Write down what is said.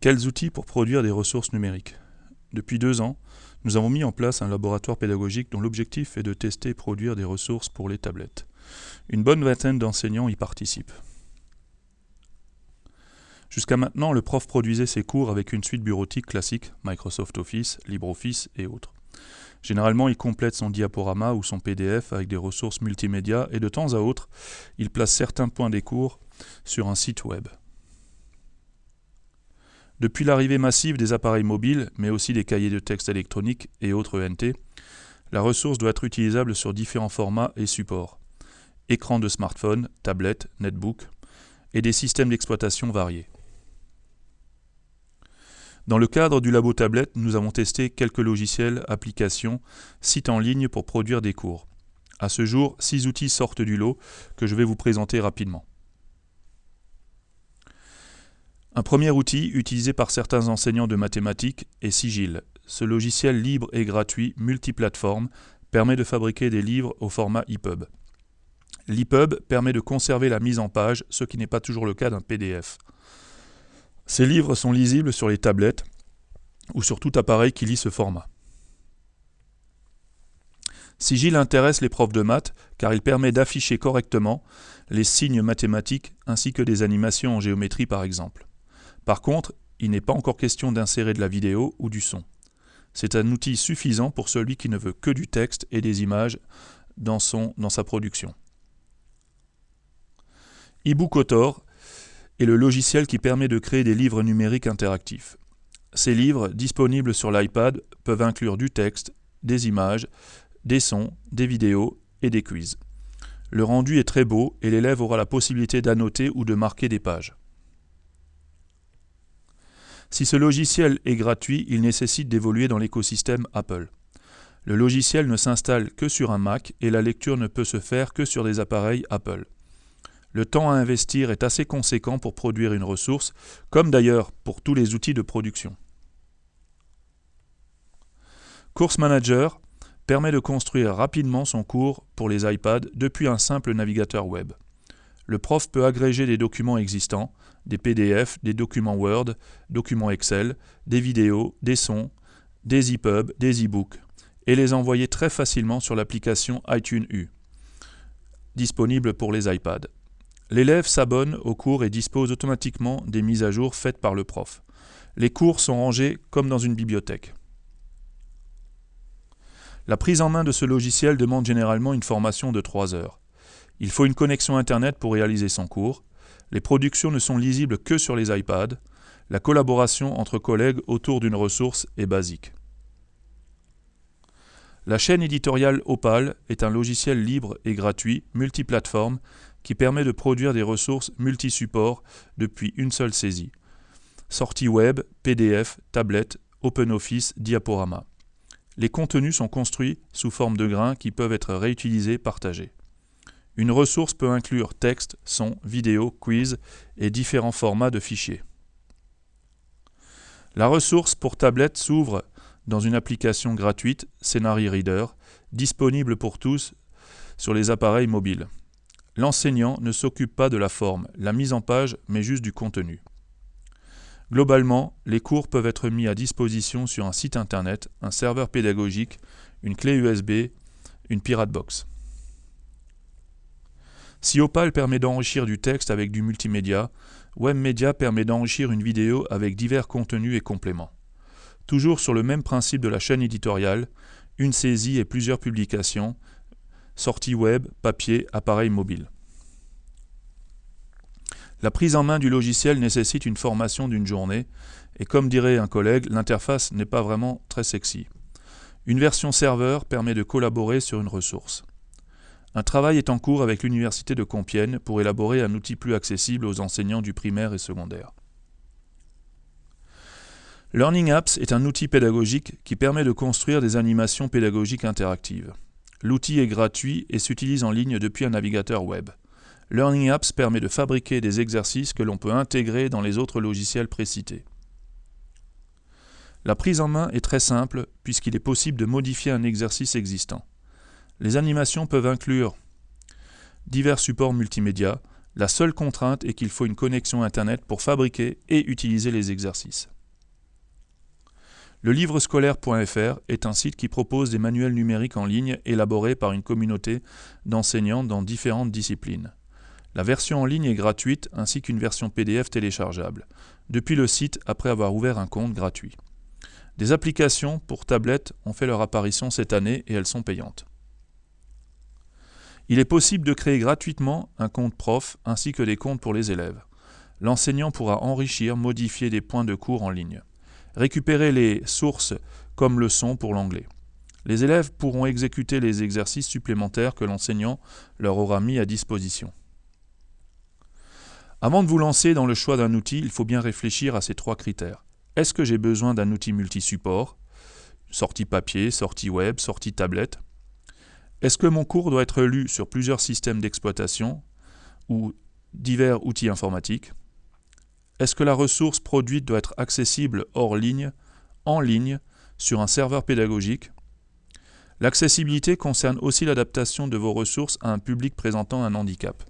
Quels outils pour produire des ressources numériques? Depuis deux ans, nous avons mis en place un laboratoire pédagogique dont l'objectif est de tester et produire des ressources pour les tablettes. Une bonne vingtaine d'enseignants y participent. Jusqu'à maintenant, le prof produisait ses cours avec une suite bureautique classique, Microsoft Office, LibreOffice et autres. Généralement, il complète son diaporama ou son PDF avec des ressources multimédia et de temps à autre, il place certains points des cours sur un site web. Depuis l'arrivée massive des appareils mobiles, mais aussi des cahiers de texte électroniques et autres ENT, la ressource doit être utilisable sur différents formats et supports. Écran de smartphone, tablette, netbook, et des systèmes d'exploitation variés. Dans le cadre du labo tablette, nous avons testé quelques logiciels, applications, sites en ligne pour produire des cours. À ce jour, six outils sortent du lot que je vais vous présenter rapidement. Un premier outil utilisé par certains enseignants de mathématiques est Sigil. Ce logiciel libre et gratuit, multiplateforme, permet de fabriquer des livres au format EPUB. L'EPUB permet de conserver la mise en page, ce qui n'est pas toujours le cas d'un PDF. Ces livres sont lisibles sur les tablettes ou sur tout appareil qui lit ce format. Sigil intéresse les profs de maths car il permet d'afficher correctement les signes mathématiques ainsi que des animations en géométrie par exemple. Par contre, il n'est pas encore question d'insérer de la vidéo ou du son. C'est un outil suffisant pour celui qui ne veut que du texte et des images dans, son, dans sa production. Autor est le logiciel qui permet de créer des livres numériques interactifs. Ces livres, disponibles sur l'iPad, peuvent inclure du texte, des images, des sons, des vidéos et des quiz. Le rendu est très beau et l'élève aura la possibilité d'annoter ou de marquer des pages. Si ce logiciel est gratuit, il nécessite d'évoluer dans l'écosystème Apple. Le logiciel ne s'installe que sur un Mac et la lecture ne peut se faire que sur des appareils Apple. Le temps à investir est assez conséquent pour produire une ressource, comme d'ailleurs pour tous les outils de production. Course Manager permet de construire rapidement son cours pour les iPads depuis un simple navigateur web. Le prof peut agréger des documents existants, des PDF, des documents Word, documents Excel, des vidéos, des sons, des EPUB, des e-books, et les envoyer très facilement sur l'application iTunes U, disponible pour les iPads. L'élève s'abonne au cours et dispose automatiquement des mises à jour faites par le prof. Les cours sont rangés comme dans une bibliothèque. La prise en main de ce logiciel demande généralement une formation de 3 heures. Il faut une connexion Internet pour réaliser son cours. Les productions ne sont lisibles que sur les iPads. La collaboration entre collègues autour d'une ressource est basique. La chaîne éditoriale Opal est un logiciel libre et gratuit, multiplateforme, qui permet de produire des ressources multi-supports depuis une seule saisie. Sortie web, PDF, tablette, OpenOffice, diaporama. Les contenus sont construits sous forme de grains qui peuvent être réutilisés, partagés. Une ressource peut inclure texte, son, vidéo, quiz et différents formats de fichiers. La ressource pour tablette s'ouvre dans une application gratuite, Scenario Reader, disponible pour tous sur les appareils mobiles. L'enseignant ne s'occupe pas de la forme, la mise en page, mais juste du contenu. Globalement, les cours peuvent être mis à disposition sur un site internet, un serveur pédagogique, une clé USB, une Pirate Box. Si Opal permet d'enrichir du texte avec du multimédia, WebMedia permet d'enrichir une vidéo avec divers contenus et compléments. Toujours sur le même principe de la chaîne éditoriale, une saisie et plusieurs publications, sortie web, papier, appareil mobile. La prise en main du logiciel nécessite une formation d'une journée, et comme dirait un collègue, l'interface n'est pas vraiment très sexy. Une version serveur permet de collaborer sur une ressource. Un travail est en cours avec l'Université de Compiègne pour élaborer un outil plus accessible aux enseignants du primaire et secondaire. Learning Apps est un outil pédagogique qui permet de construire des animations pédagogiques interactives. L'outil est gratuit et s'utilise en ligne depuis un navigateur web. Learning Apps permet de fabriquer des exercices que l'on peut intégrer dans les autres logiciels précités. La prise en main est très simple puisqu'il est possible de modifier un exercice existant. Les animations peuvent inclure divers supports multimédia, La seule contrainte est qu'il faut une connexion Internet pour fabriquer et utiliser les exercices. Le livre scolaire.fr est un site qui propose des manuels numériques en ligne élaborés par une communauté d'enseignants dans différentes disciplines. La version en ligne est gratuite ainsi qu'une version PDF téléchargeable, depuis le site après avoir ouvert un compte gratuit. Des applications pour tablettes ont fait leur apparition cette année et elles sont payantes. Il est possible de créer gratuitement un compte prof ainsi que des comptes pour les élèves. L'enseignant pourra enrichir, modifier des points de cours en ligne. Récupérer les sources comme leçons pour l'anglais. Les élèves pourront exécuter les exercices supplémentaires que l'enseignant leur aura mis à disposition. Avant de vous lancer dans le choix d'un outil, il faut bien réfléchir à ces trois critères. Est-ce que j'ai besoin d'un outil multi-support? Sortie papier, sortie web, sortie tablette Est-ce que mon cours doit être lu sur plusieurs systèmes d'exploitation ou divers outils informatiques? Est-ce que la ressource produite doit être accessible hors ligne, en ligne, sur un serveur pédagogique? L'accessibilité concerne aussi l'adaptation de vos ressources à un public présentant un handicap.